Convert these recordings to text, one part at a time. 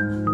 오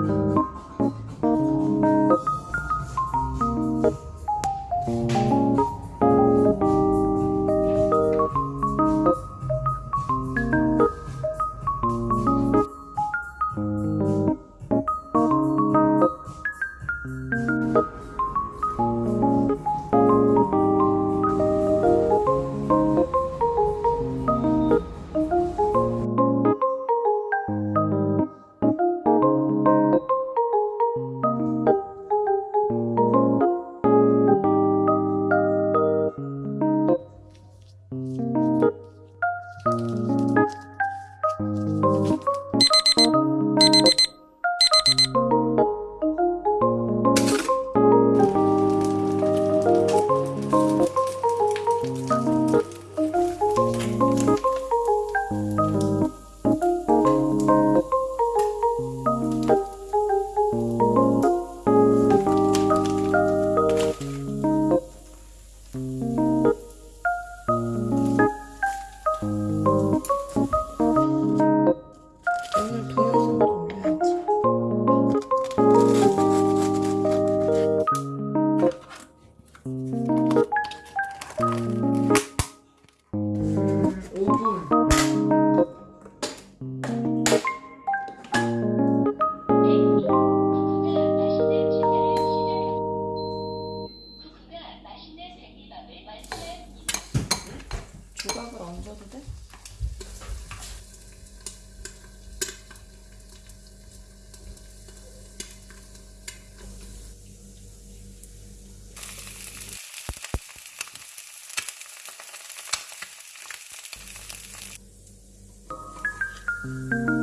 음, 다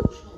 Oops.